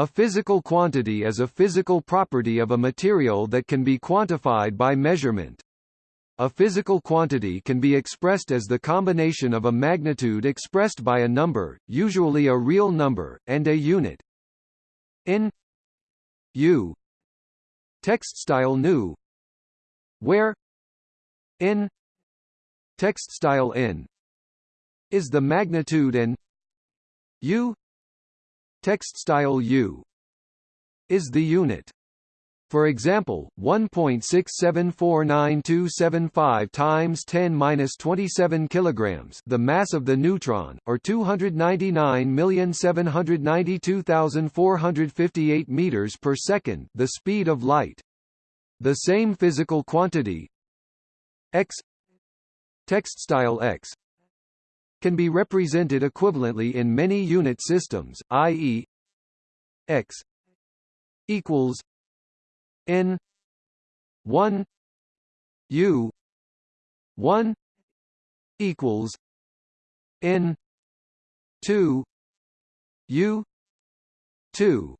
A physical quantity is a physical property of a material that can be quantified by measurement. A physical quantity can be expressed as the combination of a magnitude expressed by a number, usually a real number, and a unit. In U text style nu where n text style n is the magnitude and u text style u is the unit for example, 1.674925 times 10^-27 kilograms, the mass of the neutron, or 299,792,458 meters per second, the speed of light. The same physical quantity x text style x can be represented equivalently in many unit systems, i.e. x equals n 1 u 1 equals n 2 u 2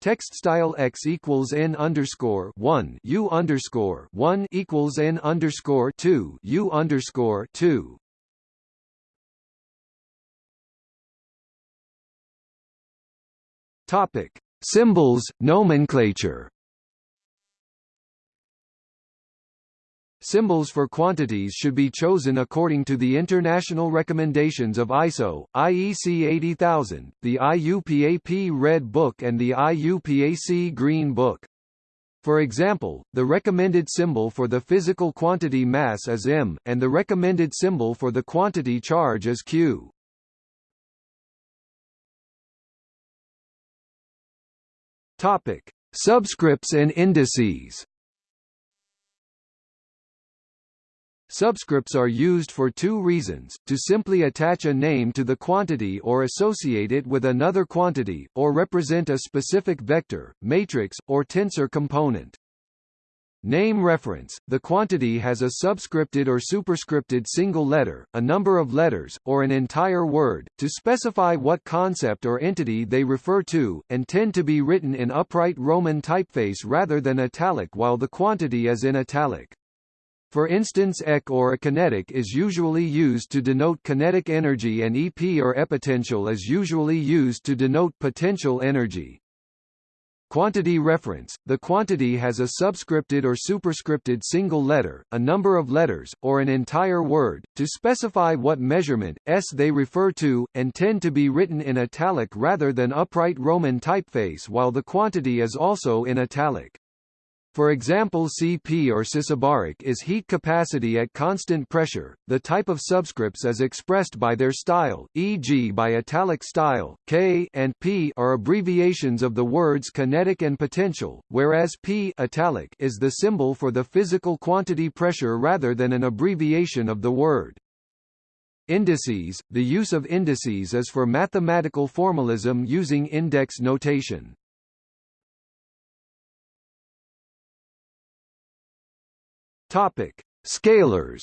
Text style x equals n underscore one u underscore one equals n underscore two u underscore two. Topic: Symbols, nomenclature. Symbols for quantities should be chosen according to the international recommendations of ISO, IEC 80000, the IUPAC Red Book and the IUPAC Green Book. For example, the recommended symbol for the physical quantity mass is m, and the recommended symbol for the quantity charge is q. Topic: Subscripts and indices. Subscripts are used for two reasons, to simply attach a name to the quantity or associate it with another quantity, or represent a specific vector, matrix, or tensor component. Name reference – The quantity has a subscripted or superscripted single letter, a number of letters, or an entire word, to specify what concept or entity they refer to, and tend to be written in upright Roman typeface rather than italic while the quantity is in italic. For instance EK or a kinetic is usually used to denote kinetic energy and EP or epotential is usually used to denote potential energy. Quantity reference – The quantity has a subscripted or superscripted single letter, a number of letters, or an entire word, to specify what measurement, s they refer to, and tend to be written in italic rather than upright Roman typeface while the quantity is also in italic. For example Cp or cisobaric is heat capacity at constant pressure. The type of subscripts is expressed by their style, e.g. by italic style. K and P are abbreviations of the words kinetic and potential, whereas P italic is the symbol for the physical quantity pressure rather than an abbreviation of the word. Indices – The use of indices is for mathematical formalism using index notation. Topic: Scalars.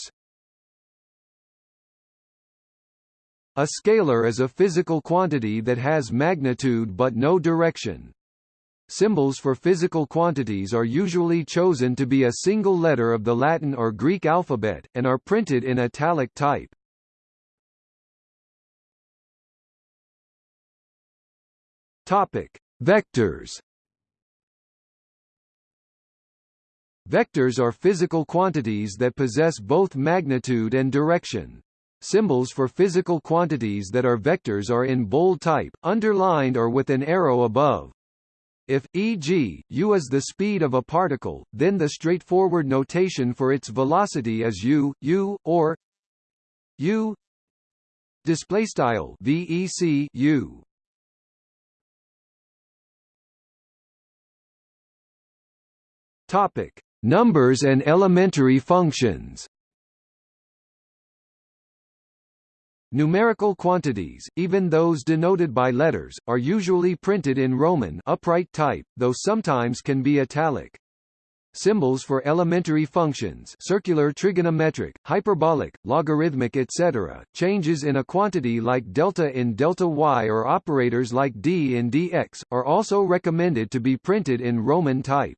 A scalar is a physical quantity that has magnitude but no direction. Symbols for physical quantities are usually chosen to be a single letter of the Latin or Greek alphabet, and are printed in italic type. Topic: Vectors. Vectors are physical quantities that possess both magnitude and direction. Symbols for physical quantities that are vectors are in bold type, underlined or with an arrow above. If, e.g., u is the speed of a particle, then the straightforward notation for its velocity is u, u, or u display style vec u. Topic: Numbers and elementary functions Numerical quantities, even those denoted by letters, are usually printed in Roman upright type, though sometimes can be italic. symbols for elementary functions circular trigonometric, hyperbolic, logarithmic etc., changes in a quantity like delta in delta y or operators like d in dx, are also recommended to be printed in Roman type.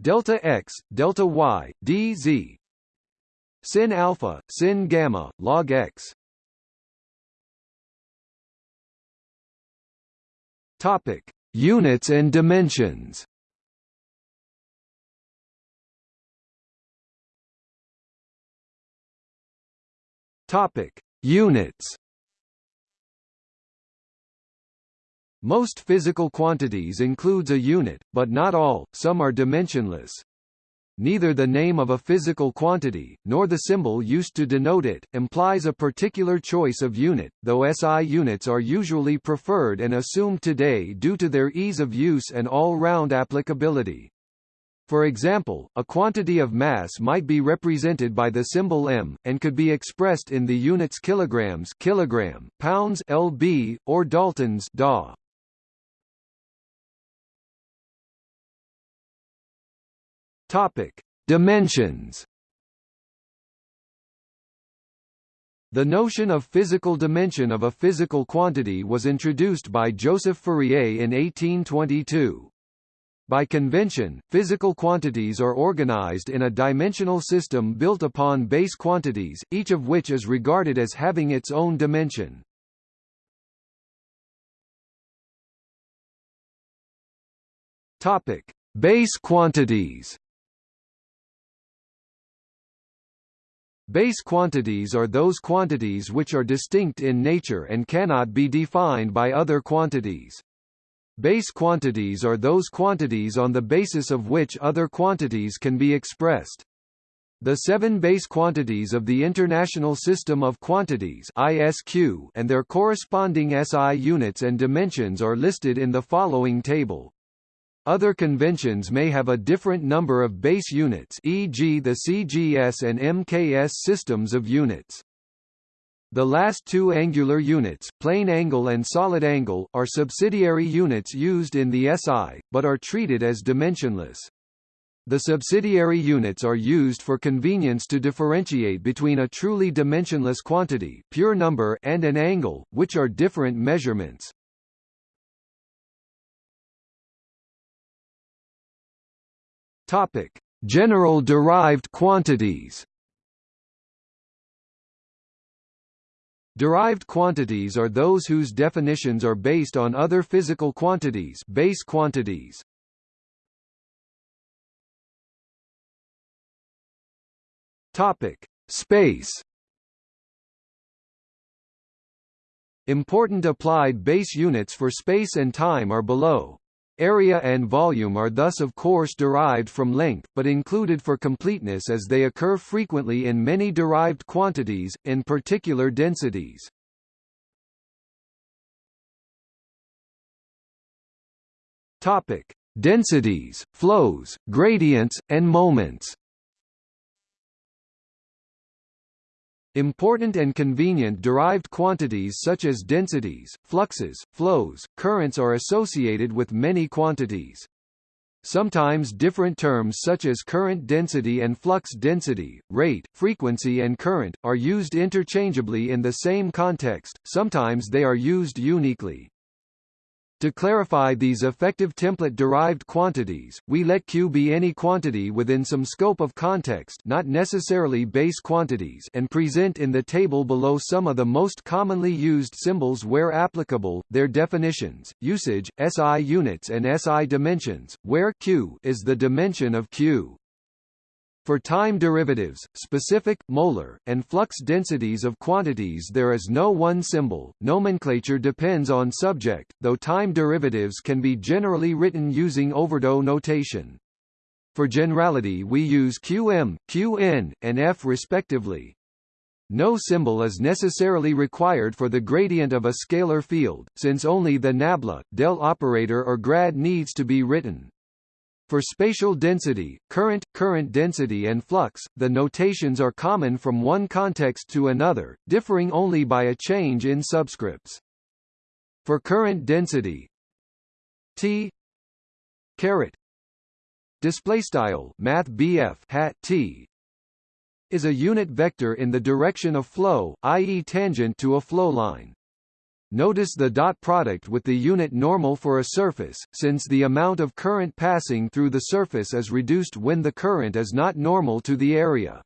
delta x delta y dz sin alpha sin gamma log x Topic: Units and dimensions. Topic: Units. Most physical quantities includes a unit, but not all, some are dimensionless. Neither the name of a physical quantity, nor the symbol used to denote it, implies a particular choice of unit, though SI units are usually preferred and assumed today due to their ease of use and all-round applicability. For example, a quantity of mass might be represented by the symbol m, and could be expressed in the units kilograms kilogram, pounds lb, or daltons da. Topic: Dimensions. The notion of physical dimension of a physical quantity was introduced by Joseph Fourier in 1822. By convention, physical quantities are organized in a dimensional system built upon base quantities, each of which is regarded as having its own dimension. Topic: Base quantities. Base quantities are those quantities which are distinct in nature and cannot be defined by other quantities. Base quantities are those quantities on the basis of which other quantities can be expressed. The seven base quantities of the International System of Quantities ISQ and their corresponding SI units and dimensions are listed in the following table. Other conventions may have a different number of base units e.g. the CGS and MKS systems of units. The last two angular units, plane angle and solid angle, are subsidiary units used in the SI, but are treated as dimensionless. The subsidiary units are used for convenience to differentiate between a truly dimensionless quantity pure number and an angle, which are different measurements. Topic: General derived quantities. Derived quantities are those whose definitions are based on other physical quantities, base quantities. Topic: Space. Important applied base units for space and time are below. Area and volume are thus of course derived from length, but included for completeness as they occur frequently in many derived quantities, in particular densities. Topic: Densities, flows, gradients, and moments. Important and convenient derived quantities such as densities, fluxes, flows, currents are associated with many quantities. Sometimes different terms such as current density and flux density, rate, frequency and current, are used interchangeably in the same context, sometimes they are used uniquely. To clarify these effective template-derived quantities, we let Q be any quantity within some scope of context not necessarily base quantities and present in the table below some of the most commonly used symbols where applicable, their definitions, usage, SI units and SI dimensions, where Q is the dimension of Q. For time derivatives, specific, molar, and flux densities of quantities there is no one symbol, nomenclature depends on subject, though time derivatives can be generally written using overdot notation. For generality we use qm, qn, and f respectively. No symbol is necessarily required for the gradient of a scalar field, since only the nabla, del operator or grad needs to be written. For spatial density, current, current density and flux, the notations are common from one context to another, differing only by a change in subscripts. For current density T caret display style math BF hat T is a unit vector in the direction of flow, i.e. tangent to a flow line. Notice the dot product with the unit normal for a surface, since the amount of current passing through the surface is reduced when the current is not normal to the area.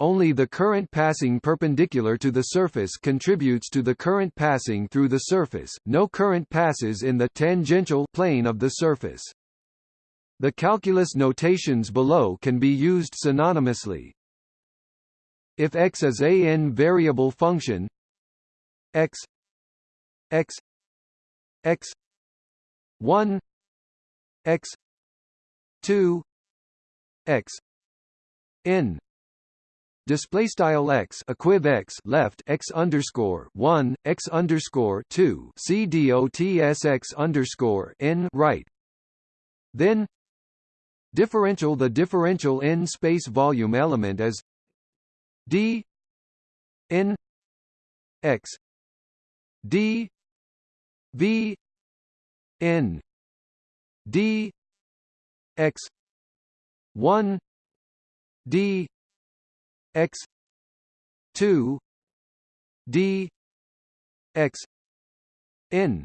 Only the current passing perpendicular to the surface contributes to the current passing through the surface, no current passes in the tangential plane of the surface. The calculus notations below can be used synonymously. If x is a n variable function x x x 1 x 2 x n. Display style x equiv x left x underscore 1 x underscore 2 c dots x underscore n right. Then differential the differential n space volume element as d n x d V N D X one D X two D X N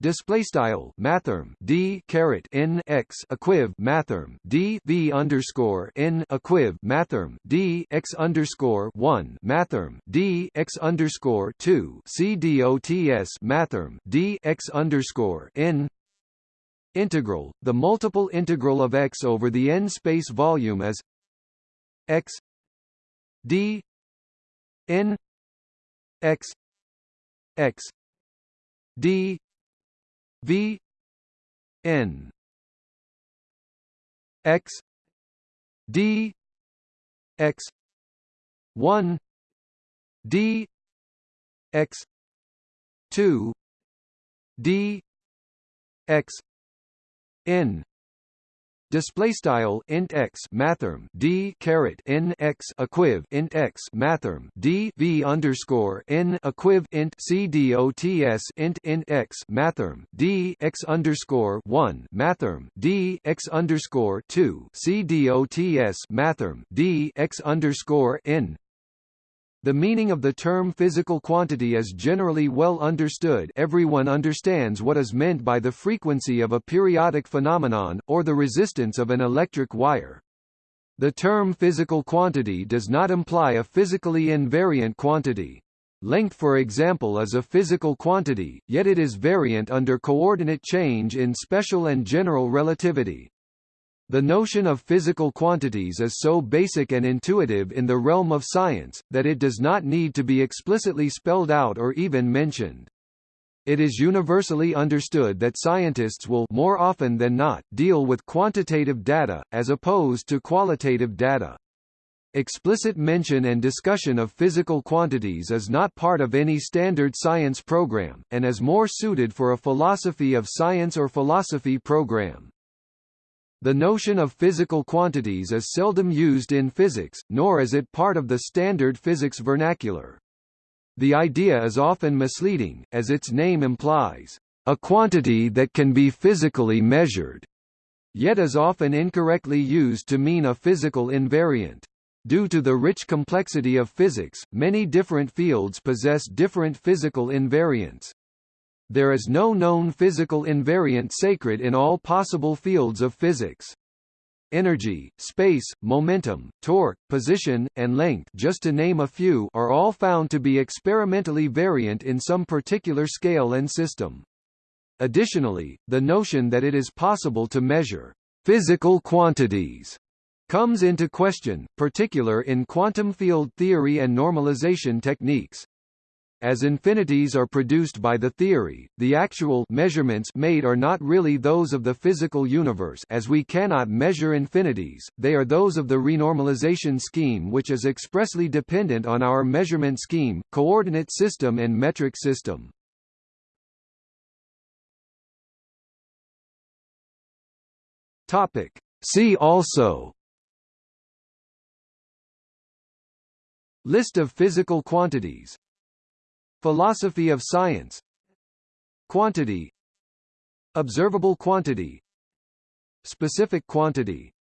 display style mathrm d caret n x equiv mathrm d v underscore n equiv mathrm d x underscore one mathrm d x underscore two c dots mathrm d x underscore n integral. The multiple integral of x over the n space volume is x d n x x d V N X D X one D X two D X N display style int x mathrm d caret n x equiv int x mathrm d v underscore n equiv int c d o t s int int x mathrm d x underscore one mathrm d x underscore two c d o t s mathrm d x underscore n the meaning of the term physical quantity is generally well understood everyone understands what is meant by the frequency of a periodic phenomenon, or the resistance of an electric wire. The term physical quantity does not imply a physically invariant quantity. Length for example is a physical quantity, yet it is variant under coordinate change in special and general relativity. The notion of physical quantities is so basic and intuitive in the realm of science, that it does not need to be explicitly spelled out or even mentioned. It is universally understood that scientists will more often than not deal with quantitative data, as opposed to qualitative data. Explicit mention and discussion of physical quantities is not part of any standard science program, and is more suited for a philosophy of science or philosophy program. The notion of physical quantities is seldom used in physics, nor is it part of the standard physics vernacular. The idea is often misleading, as its name implies, a quantity that can be physically measured, yet is often incorrectly used to mean a physical invariant. Due to the rich complexity of physics, many different fields possess different physical invariants. There is no known physical invariant sacred in all possible fields of physics. Energy, space, momentum, torque, position, and length just to name a few are all found to be experimentally variant in some particular scale and system. Additionally, the notion that it is possible to measure physical quantities comes into question, particular in quantum field theory and normalization techniques. As infinities are produced by the theory, the actual measurements made are not really those of the physical universe as we cannot measure infinities, they are those of the renormalization scheme which is expressly dependent on our measurement scheme, coordinate system and metric system. See also List of physical quantities Philosophy of science. Quantity. Observable quantity. Specific quantity